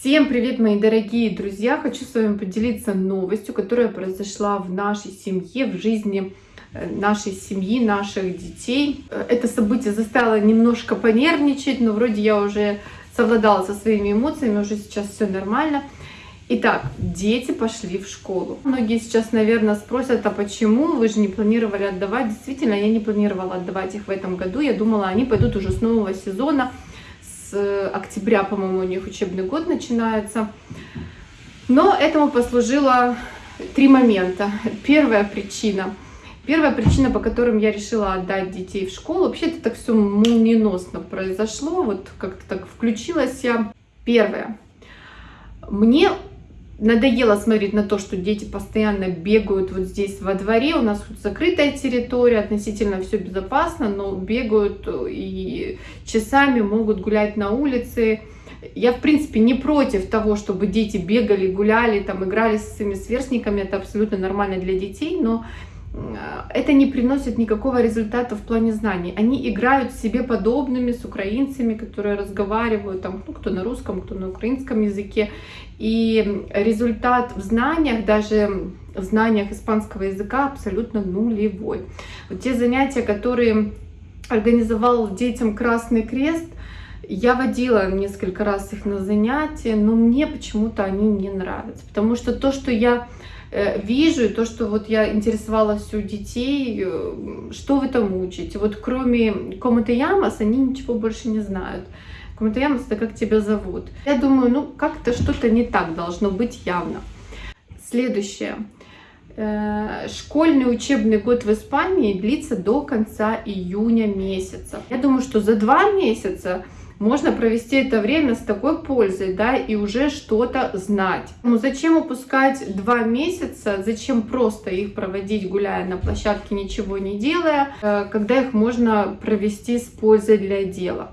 Всем привет, мои дорогие друзья! Хочу с вами поделиться новостью, которая произошла в нашей семье, в жизни э, нашей семьи, наших детей. Э, это событие заставило немножко понервничать, но вроде я уже совладала со своими эмоциями, уже сейчас все нормально. Итак, дети пошли в школу. Многие сейчас, наверное, спросят, а почему вы же не планировали отдавать? Действительно, я не планировала отдавать их в этом году. Я думала, они пойдут уже с нового сезона октября, по-моему, у них учебный год начинается. Но этому послужило три момента. Первая причина. Первая причина, по которым я решила отдать детей в школу, вообще это так все молниеносно произошло, вот как-то так включилась я. Первое. Мне надоело смотреть на то, что дети постоянно бегают вот здесь во дворе. У нас закрытая территория, относительно все безопасно, но бегают и часами могут гулять на улице. Я, в принципе, не против того, чтобы дети бегали, гуляли, там, играли со своими сверстниками. Это абсолютно нормально для детей, но это не приносит никакого результата в плане знаний. Они играют себе подобными, с украинцами, которые разговаривают, там, ну, кто на русском, кто на украинском языке. И результат в знаниях, даже в знаниях испанского языка абсолютно нулевой. Вот те занятия, которые организовал детям Красный Крест, я водила несколько раз их на занятия, но мне почему-то они не нравятся. Потому что то, что я Э, вижу, и то, что вот я интересовалась у детей, э, что вы там учите. Вот кроме Комата Ямас, они ничего больше не знают. Комата Ямас, это как тебя зовут. Я думаю, ну как-то что-то не так должно быть явно. Следующее. Э, школьный учебный год в Испании длится до конца июня месяца. Я думаю, что за два месяца можно провести это время с такой пользой, да, и уже что-то знать. Ну, зачем упускать два месяца, зачем просто их проводить, гуляя на площадке, ничего не делая, э, когда их можно провести с пользой для дела.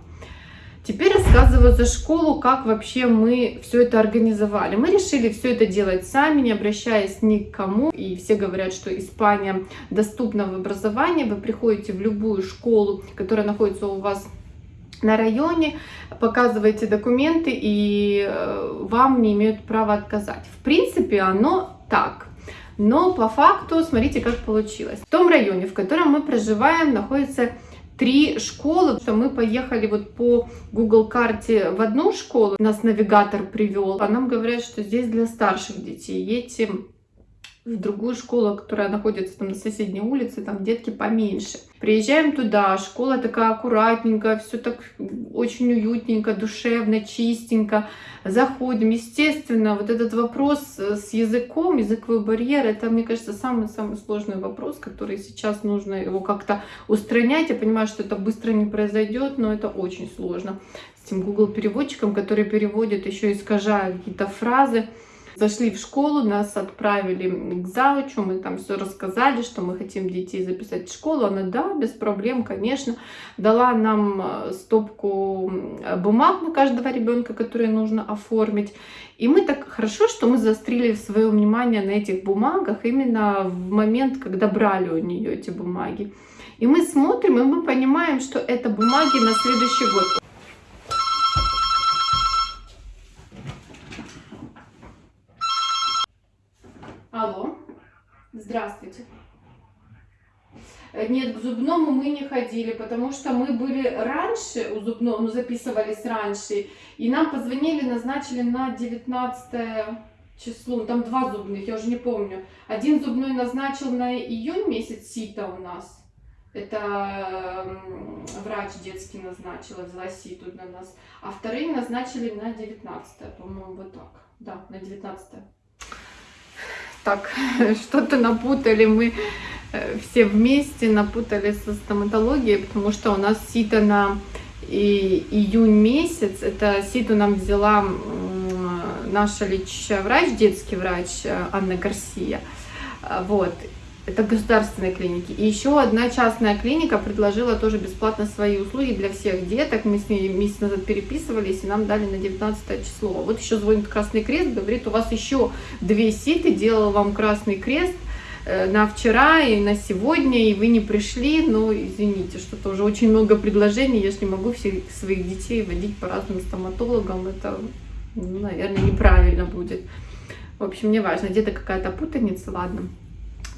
Теперь рассказываю за школу, как вообще мы все это организовали. Мы решили все это делать сами, не обращаясь ни к кому. И все говорят, что Испания доступна в образовании. Вы приходите в любую школу, которая находится у вас на районе, показываете документы, и э, вам не имеют права отказать. В принципе, оно так. Но по факту, смотрите, как получилось. В том районе, в котором мы проживаем, находится три школы. Что мы поехали вот по Google карте в одну школу, нас навигатор привел, а нам говорят, что здесь для старших детей. Едьте в другую школу, которая находится там на соседней улице, там детки поменьше. Приезжаем туда, школа такая аккуратненькая, все так очень уютненько, душевно, чистенько. Заходим, естественно, вот этот вопрос с языком, языковой барьер, это, мне кажется, самый-самый сложный вопрос, который сейчас нужно его как-то устранять. Я понимаю, что это быстро не произойдет, но это очень сложно. С тем Google переводчиком, который переводит, еще искажая какие-то фразы. Зашли в школу, нас отправили к заучу, мы там все рассказали, что мы хотим детей записать в школу. Она, да, без проблем, конечно. Дала нам э, стопку бумаг на каждого ребенка, которые нужно оформить. И мы так хорошо, что мы заострили свое внимание на этих бумагах именно в момент, когда брали у нее эти бумаги. И мы смотрим, и мы понимаем, что это бумаги на следующий год. Алло, здравствуйте. Э, нет, к зубному мы не ходили, потому что мы были раньше у зубного, ну записывались раньше, и нам позвонили, назначили на 19 число, там два зубных, я уже не помню. Один зубной назначил на июнь месяц сита у нас, это врач детский назначил, взяла ситу на нас, а вторые назначили на 19 по-моему, вот так, да, на 19 так, что-то напутали мы э, все вместе, напутали со стоматологией, потому что у нас сито на и июнь месяц. Это ситу нам взяла наша лечащая врач, детский врач э, Анна Гарсия. Вот. Это государственные клиники. И еще одна частная клиника предложила тоже бесплатно свои услуги для всех деток. Мы с ней месяц назад переписывались, и нам дали на 19 число. Вот еще звонит Красный Крест, говорит, у вас еще две ситы, делал вам Красный Крест э, на вчера и на сегодня, и вы не пришли, но извините, что-то уже очень много предложений, я же не могу всех своих детей водить по разным стоматологам, это ну, наверное, неправильно будет. В общем, не важно, где-то какая-то путаница, ладно.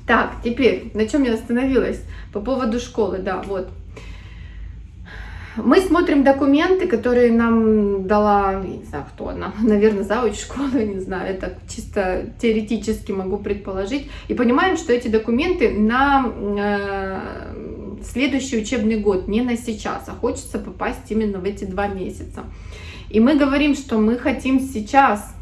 Так, теперь, на чем я остановилась? По поводу школы, да, вот. Мы смотрим документы, которые нам дала, не знаю, кто она, наверное, завуч школы, не знаю, это чисто теоретически могу предположить, и понимаем, что эти документы на э, следующий учебный год, не на сейчас, а хочется попасть именно в эти два месяца. И мы говорим, что мы хотим сейчас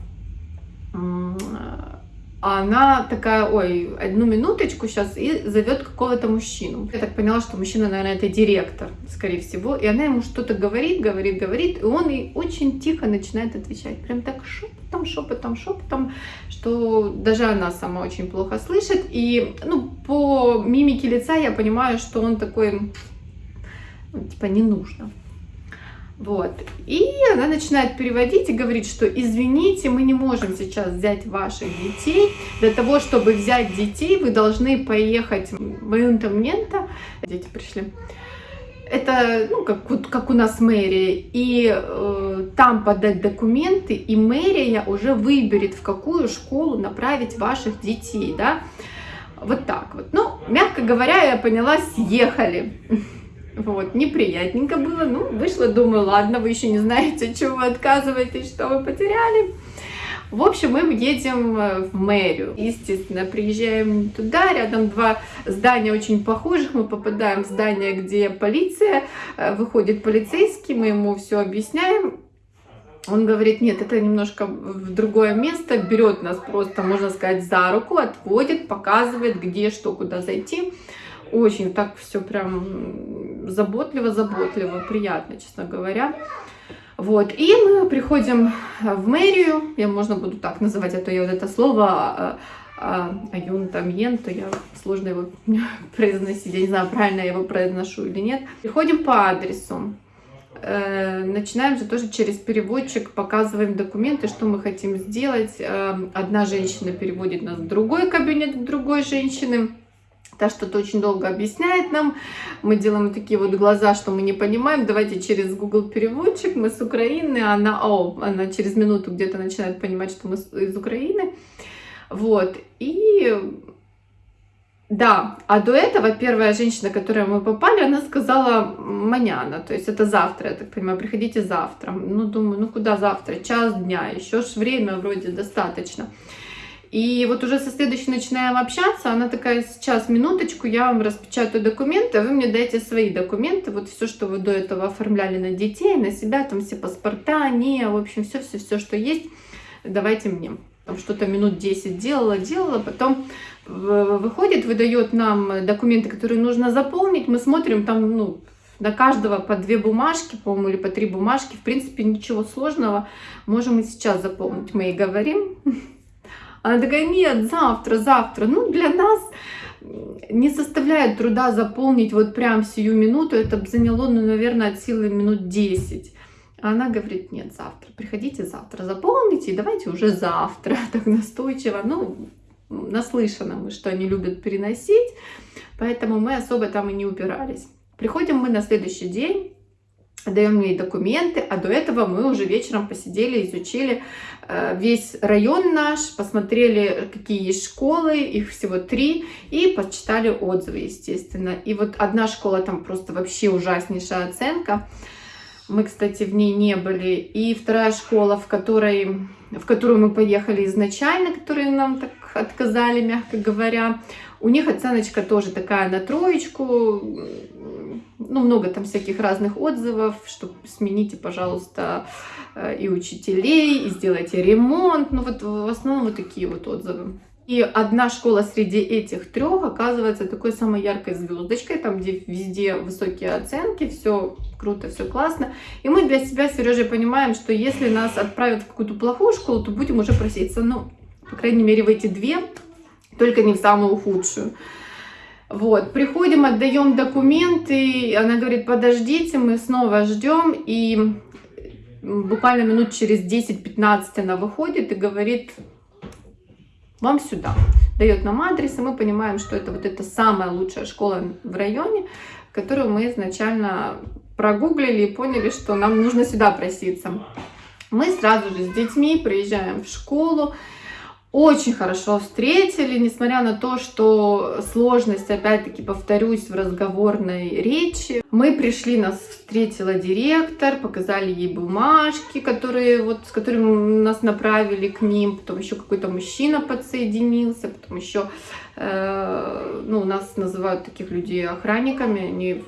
а она такая, ой, одну минуточку сейчас, и зовет какого-то мужчину. Я так поняла, что мужчина, наверное, это директор, скорее всего. И она ему что-то говорит, говорит, говорит, и он ей очень тихо начинает отвечать. Прям так шепотом, шепотом, шепотом, что даже она сама очень плохо слышит. И, ну, по мимике лица я понимаю, что он такой, ну, типа, не нужно. Вот. И она начинает переводить и говорит, что извините, мы не можем сейчас взять ваших детей. Для того, чтобы взять детей, вы должны поехать в Мента. Дети пришли. Это, ну, как, как у нас мэрия. И э, там подать документы, и мэрия уже выберет, в какую школу направить ваших детей, да. Вот так вот. Ну, мягко говоря, я поняла, съехали. Вот, неприятненько было. Ну, вышло, думаю, ладно, вы еще не знаете, чего вы отказываетесь, что вы потеряли. В общем, мы едем э, в мэрию. Естественно, приезжаем туда, рядом два здания очень похожих. Мы попадаем в здание, где полиция, э, выходит полицейский, мы ему все объясняем. Он говорит, нет, это немножко в другое место, берет нас просто, можно сказать, за руку, отводит, показывает, где, что, куда зайти. Очень так все прям заботливо-заботливо, приятно, честно говоря. Вот, и мы приходим в мэрию, я можно буду так называть, а то я вот это слово Аюн там Йен, то я сложно его произносить, я не знаю, правильно я его произношу или нет. Приходим по адресу, э, начинаем же тоже через переводчик, показываем документы, что мы хотим сделать. Э, одна женщина переводит нас в другой кабинет, другой женщины. Та что-то очень долго объясняет нам. Мы делаем такие вот глаза, что мы не понимаем. Давайте через Google переводчик. Мы с Украины. Она, о, она через минуту где-то начинает понимать, что мы из Украины. Вот. И да, а до этого первая женщина, которая мы попали, она сказала маняна, то есть это завтра, я так понимаю, приходите завтра. Ну, думаю, ну куда завтра? Час дня, еще ж время вроде достаточно. И вот уже со следующей начинаем общаться, она такая, сейчас, минуточку, я вам распечатаю документы, а вы мне дайте свои документы, вот все, что вы до этого оформляли на детей, на себя, там все паспорта, не, в общем, все-все-все, что есть, давайте мне. Там что-то минут 10 делала, делала, потом выходит, выдает нам документы, которые нужно заполнить, мы смотрим там, ну, на каждого по две бумажки, по-моему, или по три бумажки, в принципе, ничего сложного, можем и сейчас заполнить. Мы и говорим, она такая, нет, завтра, завтра. Ну, для нас не составляет труда заполнить вот прям сию минуту. Это заняло, ну, наверное, от силы минут 10. А она говорит, нет, завтра, приходите завтра, заполните, и давайте уже завтра, так настойчиво. Ну, наслышано мы, что они любят переносить, поэтому мы особо там и не упирались. Приходим мы на следующий день, даем ей документы, а до этого мы уже вечером посидели, изучили э, весь район наш, посмотрели, какие есть школы, их всего три, и почитали отзывы, естественно. И вот одна школа там просто вообще ужаснейшая оценка, мы, кстати, в ней не были. И вторая школа, в, которой, в которую мы поехали изначально, которые нам так отказали, мягко говоря, у них оценочка тоже такая на троечку, ну, много там всяких разных отзывов, что смените, пожалуйста, э, и учителей, и сделайте ремонт. Ну, вот в основном вот такие вот отзывы. И одна школа среди этих трех оказывается такой самой яркой звездочкой, там, где везде высокие оценки, все круто, все классно. И мы для себя с Сережей понимаем, что если нас отправят в какую-то плохую школу, то будем уже проситься, ну, по крайней мере, в эти две, только не в самую худшую. Вот, приходим, отдаем документы, она говорит, подождите, мы снова ждем, и буквально минут через 10-15 она выходит и говорит, вам сюда. Дает нам адрес, и мы понимаем, что это вот эта самая лучшая школа в районе, которую мы изначально прогуглили и поняли, что нам нужно сюда проситься. Мы сразу же с детьми приезжаем в школу, очень хорошо встретили, несмотря на то, что сложность, опять-таки, повторюсь, в разговорной речи. Мы пришли, нас встретила директор, показали ей бумажки, которые, вот, с которыми нас направили к ним, потом еще какой-то мужчина подсоединился, потом еще, э, ну, нас называют таких людей охранниками, они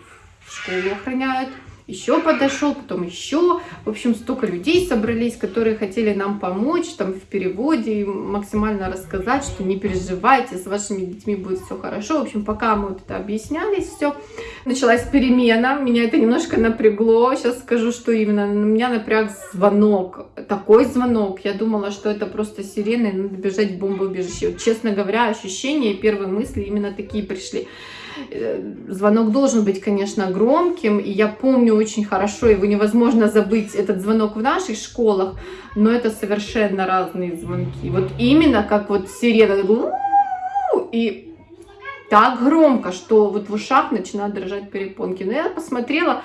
в школу охраняют еще подошел, потом еще. В общем, столько людей собрались, которые хотели нам помочь там в переводе, максимально рассказать, что не переживайте, с вашими детьми будет все хорошо. В общем, пока мы вот это объяснялись, все, началась перемена, меня это немножко напрягло. Сейчас скажу, что именно. На меня напряг звонок, такой звонок. Я думала, что это просто сирена, и надо бежать в бомбоубежище. Вот, честно говоря, ощущения, первые мысли именно такие пришли. Э, звонок должен быть, конечно, громким, и я помню очень хорошо, его невозможно забыть, этот звонок в наших школах, но это совершенно разные звонки. Вот именно как вот сирена, и так громко, что вот в ушах начинают дрожать перепонки. Но я посмотрела,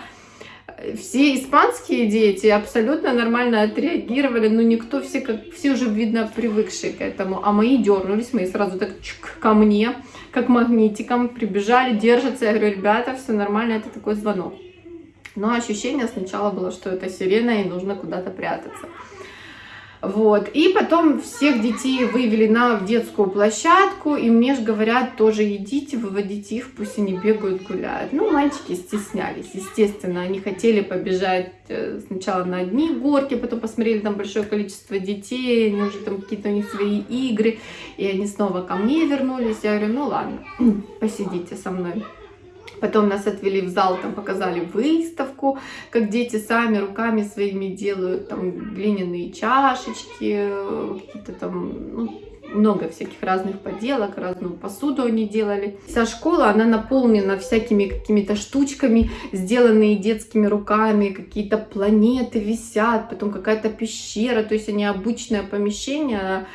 все испанские дети абсолютно нормально отреагировали, но никто, все, как, все уже, видно, привыкшие к этому. А мои дернулись, мои сразу так чик, ко мне, как магнитиком, прибежали, держатся. Я говорю, ребята, все нормально, это такой звонок. Но ощущение сначала было, что это сирена и нужно куда-то прятаться. Вот. И потом всех детей вывели на детскую площадку, и мне же говорят, тоже идите, выводите их, пусть они бегают, гуляют. Ну, мальчики стеснялись, естественно, они хотели побежать э, сначала на одни горки, потом посмотрели там большое количество детей, они уже там какие-то у них свои игры, и они снова ко мне вернулись. Я говорю, ну ладно, посидите со мной. Потом нас отвели в зал, там показали выставку, как дети сами руками своими делают там глиняные чашечки, какие-то там, ну, много всяких разных поделок, разную посуду они делали. Вся школа, она наполнена всякими какими-то штучками, сделанные детскими руками, какие-то планеты висят, потом какая-то пещера, то есть они обычное помещение,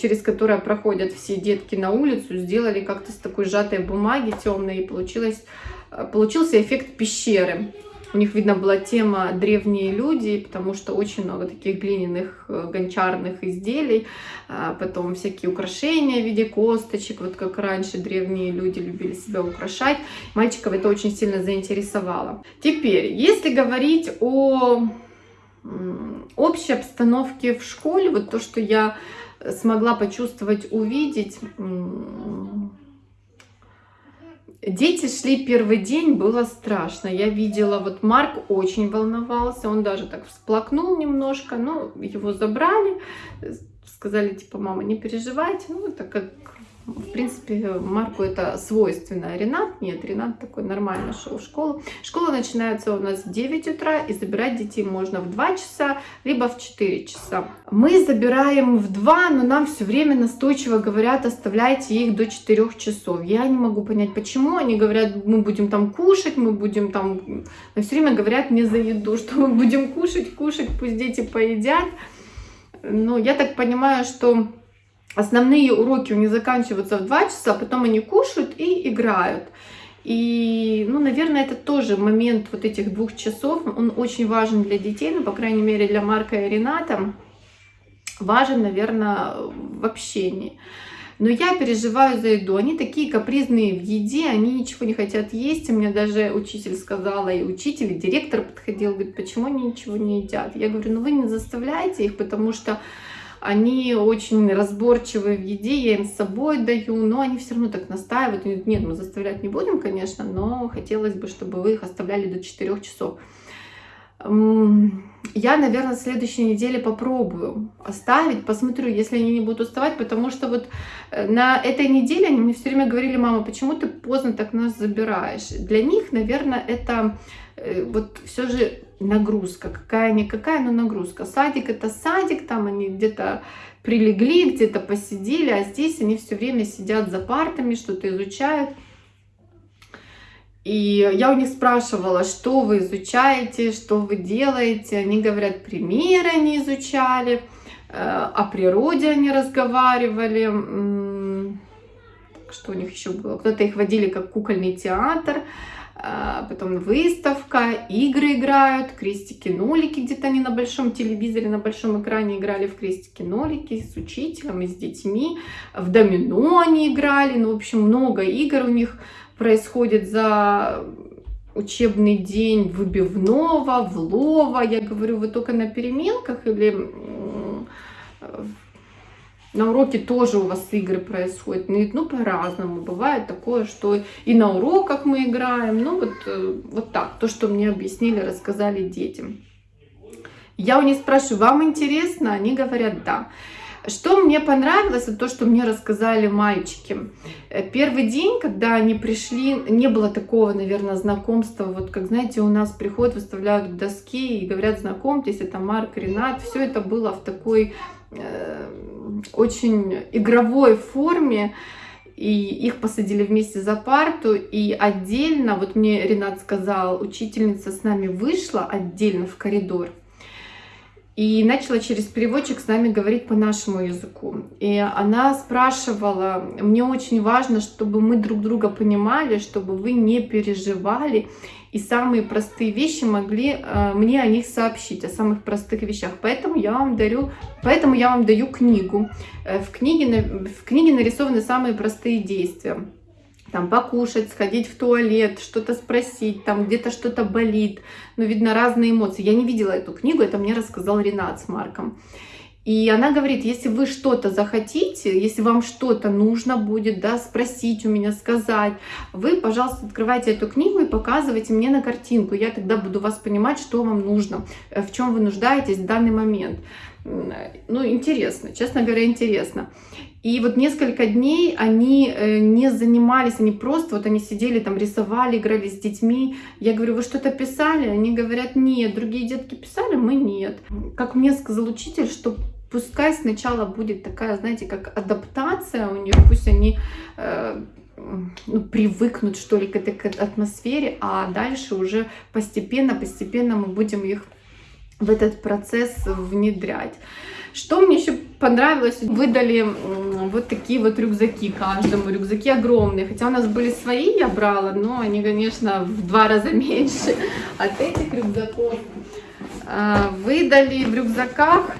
через которое проходят все детки на улицу, сделали как-то с такой сжатой бумаги темной, и получилось, э, получился эффект пещеры. У них, видно, была тема «древние люди», потому что очень много таких глиняных э, гончарных изделий, а потом всякие украшения в виде косточек, вот как раньше древние люди любили себя украшать. Мальчиков это очень сильно заинтересовало. Теперь, если говорить о общей обстановке в школе, вот то, что я смогла почувствовать, увидеть. Дети шли первый день, было страшно. Я видела, вот Марк очень волновался, он даже так всплакнул немножко, но его забрали, сказали, типа, мама, не переживайте, ну, так как в принципе, Марку это свойственно. Ренат нет, Ренат такой нормально шел в школу. Школа начинается у нас в 9 утра, и забирать детей можно в 2 часа, либо в 4 часа. Мы забираем в 2, но нам все время настойчиво говорят, оставляйте их до 4 часов. Я не могу понять, почему. Они говорят, мы будем там кушать, мы будем там... Но все время говорят мне за еду, что мы будем кушать, кушать, пусть дети поедят. Но я так понимаю, что основные уроки у них заканчиваются в 2 часа, потом они кушают и играют. И, ну, наверное, это тоже момент вот этих двух часов, он очень важен для детей, ну, по крайней мере, для Марка и Рената, важен, наверное, в общении. Но я переживаю за еду. Они такие капризные в еде, они ничего не хотят есть. И мне даже учитель сказала, и учитель, и директор подходил, говорит, почему они ничего не едят? Я говорю, ну вы не заставляйте их, потому что они очень разборчивые в еде, я им с собой даю, но они все равно так настаивают. Нет, мы заставлять не будем, конечно, но хотелось бы, чтобы вы их оставляли до 4 часов. Я, наверное, в следующей неделе попробую оставить, посмотрю, если они не будут уставать, потому что вот э, на этой неделе они мне все время говорили, мама, почему ты поздно так нас забираешь? Для них, наверное, это э, вот все же нагрузка, какая-никакая, но нагрузка. Садик это садик, там они где-то прилегли, где-то посидели, а здесь они все время сидят за партами, что-то изучают. И я у них спрашивала, что вы изучаете, что вы делаете. Они говорят, примеры они изучали, э, о природе они разговаривали. Что у них еще было? Кто-то их водили как кукольный театр. А, потом выставка, игры играют, крестики-нолики, где-то они на большом телевизоре, на большом экране играли в крестики-нолики с учителем и с детьми, в домино они играли, ну, в общем, много игр у них происходит за учебный день выбивного, влова, я говорю, вы только на переменках или на уроке тоже у вас игры происходят, ну, ну по-разному. Бывает такое, что и на уроках мы играем, ну вот, э, вот так, то, что мне объяснили, рассказали детям. Я у них спрашиваю, вам интересно? Они говорят, да. Что мне понравилось, это то, что мне рассказали мальчики. Э, первый день, когда они пришли, не было такого, наверное, знакомства. Вот как, знаете, у нас приходят, выставляют доски и говорят, знакомьтесь, это Марк, Ренат. Все это было в такой э, очень игровой форме. И их посадили вместе за парту. И отдельно, вот мне Ренат сказал, учительница с нами вышла отдельно в коридор и начала через переводчик с нами говорить по нашему языку. И она спрашивала, мне очень важно, чтобы мы друг друга понимали, чтобы вы не переживали, и самые простые вещи могли э, мне о них сообщить, о самых простых вещах. Поэтому я вам дарю, поэтому я вам даю книгу. Э, в книге, в книге нарисованы самые простые действия там покушать, сходить в туалет, что-то спросить, там где-то что-то болит, ну, видно, разные эмоции. Я не видела эту книгу, это мне рассказал Ренат с Марком. И она говорит, если вы что-то захотите, если вам что-то нужно будет, да, спросить у меня, сказать, вы, пожалуйста, открывайте эту книгу и показывайте мне на картинку. Я тогда буду вас понимать, что вам нужно, э, в чем вы нуждаетесь в данный момент. Ну, интересно, честно говоря, интересно. И вот несколько дней они э, не занимались, они просто, вот они сидели там, рисовали, играли с детьми. Я говорю, вы что-то писали? Они говорят, нет. Другие детки писали, мы нет. Как мне сказал учитель, что пускай сначала будет такая, знаете, как адаптация у них, пусть они э, ну, привыкнут, что ли, к этой атмосфере, а дальше уже постепенно, постепенно мы будем их в этот процесс внедрять. Что мне еще понравилось, выдали вот такие вот рюкзаки каждому, рюкзаки огромные, хотя у нас были свои, я брала, но они, конечно, в два раза меньше от этих рюкзаков. А, выдали в рюкзаках,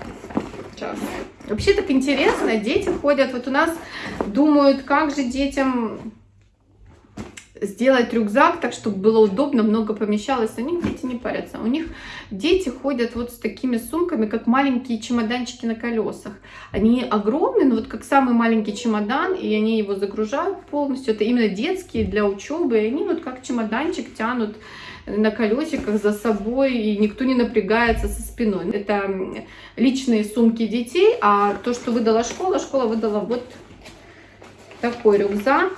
сейчас, вообще так интересно, дети ходят, вот у нас думают, как же детям сделать рюкзак так, чтобы было удобно, много помещалось. У них дети не парятся. У них дети ходят вот с такими сумками, как маленькие чемоданчики на колесах. Они огромные, но вот как самый маленький чемодан, и они его загружают полностью. Это именно детские для учебы. И они вот как чемоданчик тянут на колесиках за собой, и никто не напрягается со спиной. Это личные сумки детей, а то, что выдала школа, школа выдала вот такой рюкзак,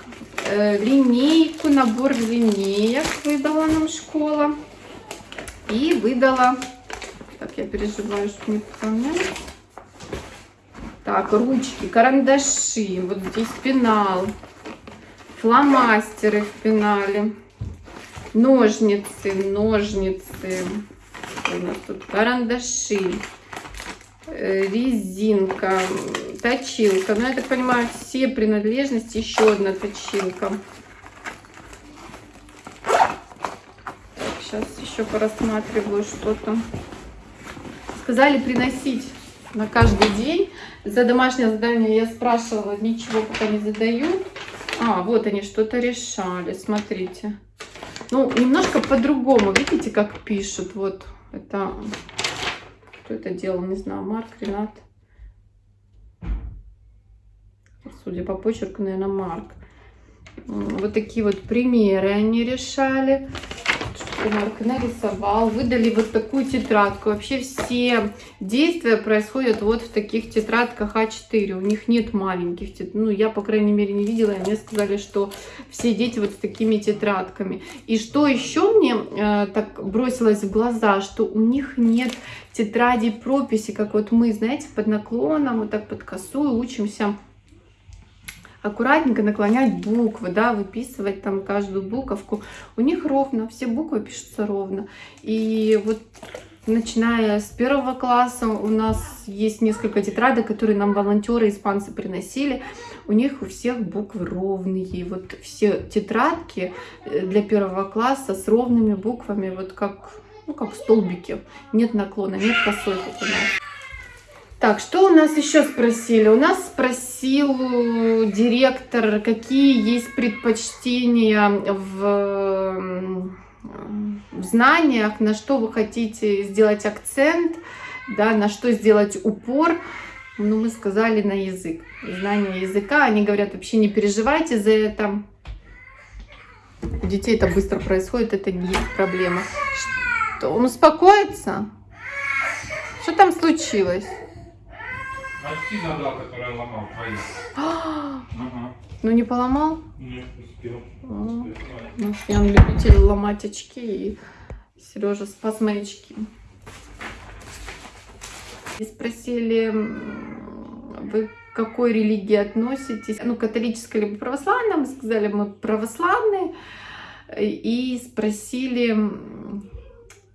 э, линейку, набор линеек выдала нам школа. И выдала, так я переживаю, что не пополняю. Так, ручки, карандаши, вот здесь пенал, фломастеры в пенале, ножницы, ножницы, у нас тут карандаши, Э, резинка, точилка. Ну, я так понимаю, все принадлежности. Еще одна точилка. Так, сейчас еще порассматриваю что-то. Сказали приносить на каждый день. За домашнее задание я спрашивала, ничего пока не задают. А, вот они что-то решали, смотрите. Ну, немножко по-другому, видите, как пишут. Вот, это кто это делал, не знаю, Марк, Ренат. Судя по почерку, наверное, Марк. Вот такие вот примеры они решали. Марк нарисовал. Выдали вот такую тетрадку. Вообще все действия происходят вот в таких тетрадках А4. У них нет маленьких. Ну, я, по крайней мере, не видела. И мне сказали, что все дети вот с такими тетрадками. И что еще мне э, так бросилось в глаза, что у них нет тетради прописи, как вот мы, знаете, под наклоном, вот так под косую учимся аккуратненько наклонять буквы, да, выписывать там каждую буковку. У них ровно, все буквы пишутся ровно. И вот начиная с первого класса у нас есть несколько тетрадок, которые нам волонтеры испанцы приносили. У них у всех буквы ровные. Вот все тетрадки э, для первого класса с ровными буквами, вот как, ну, как столбики. Нет наклона, нет косой, как у нас. Так, что у нас еще спросили? У нас спросил директор, какие есть предпочтения в в знаниях, на что вы хотите сделать акцент, да, на что сделать упор. Ну, мы сказали на язык, знание языка. Они говорят, вообще не переживайте за это. У детей это быстро происходит, это не есть проблема. Что, он успокоится? Что там случилось? Очки задал, которые ломал, ага. Ну не поломал? Нет, успел. А, ну, я любитель ломать очки, и Сережа спас мои очки. И спросили, вы к какой религии относитесь? Ну, католической либо православной? Мы сказали, мы православные. И спросили,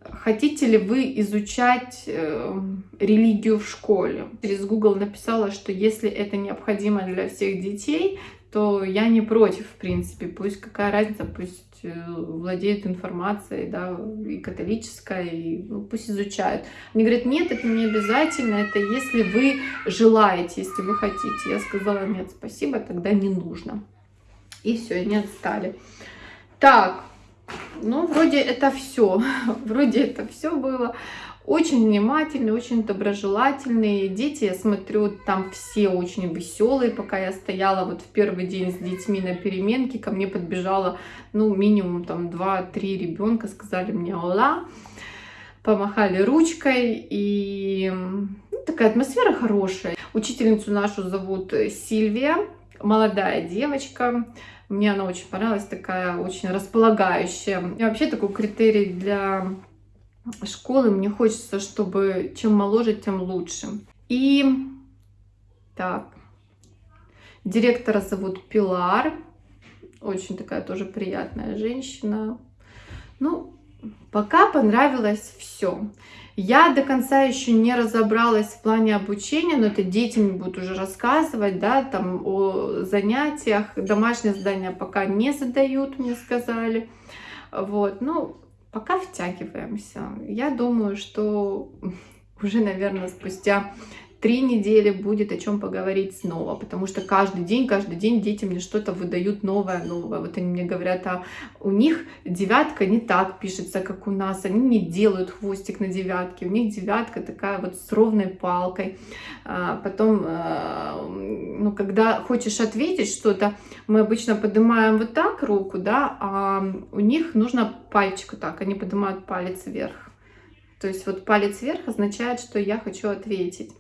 хотите ли вы изучать э, религию в школе? Через Google написала, что если это необходимо для всех детей, то я не против, в принципе. Пусть какая разница, пусть э, владеют информацией, да, и католическая, и ну, пусть изучают. Они говорят, нет, это не обязательно, это если вы желаете, если вы хотите. Я сказала, нет, спасибо, тогда не нужно. И все, они отстали. Так, ну, вроде это все. Вроде это все было. Очень внимательные, очень доброжелательные. Дети, я смотрю, там все очень веселые. Пока я стояла вот в первый день с детьми на переменке, ко мне подбежало, ну, минимум там 2-3 ребенка, сказали мне «Ола», помахали ручкой, и ну, такая атмосфера хорошая. Учительницу нашу зовут Сильвия, молодая девочка, мне она очень понравилась, такая очень располагающая. И вообще такой критерий для школы мне хочется, чтобы чем моложе, тем лучше. И так, директора зовут Пилар, очень такая тоже приятная женщина. Ну, пока понравилось все. Я до конца еще не разобралась в плане обучения, но это дети мне будут уже рассказывать, да, там о занятиях. Домашнее задание пока не задают, мне сказали. Вот, ну, пока втягиваемся. Я думаю, что уже, наверное, спустя три недели будет о чем поговорить снова, потому что каждый день, каждый день дети мне что-то выдают новое, новое. Вот они мне говорят, а у них девятка не так пишется, как у нас, они не делают хвостик на девятке, у них девятка такая вот с ровной палкой. А потом, а, ну, когда хочешь ответить что-то, мы обычно поднимаем вот так руку, да, а у них нужно пальчик так, они поднимают палец вверх. То есть вот палец вверх означает, что я хочу ответить.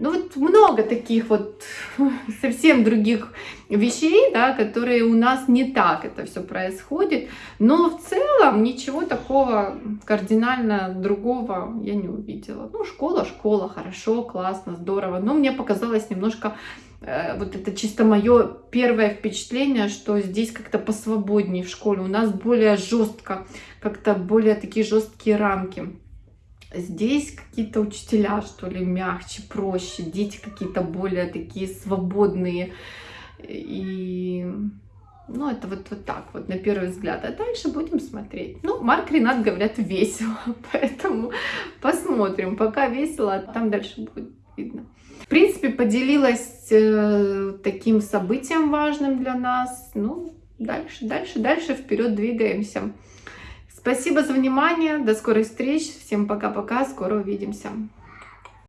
Ну вот много таких вот совсем других вещей, да, которые у нас не так это все происходит. Но в целом ничего такого кардинально другого я не увидела. Ну, школа, школа, хорошо, классно, здорово. Но мне показалось немножко, э, вот это чисто мое первое впечатление, что здесь как-то посвободнее в школе. У нас более жестко, как-то более такие жесткие рамки. Здесь какие-то учителя, что ли, мягче, проще, дети какие-то более такие свободные. И, ну, это вот, вот так вот, на первый взгляд. А дальше будем смотреть. Ну, Марк Ренат, говорят, весело, поэтому посмотрим. Пока весело, а там дальше будет видно. В принципе, поделилась э, таким событием важным для нас. Ну, дальше, дальше, дальше вперед двигаемся. Спасибо за внимание. До скорых встреч. Всем пока-пока. Скоро увидимся.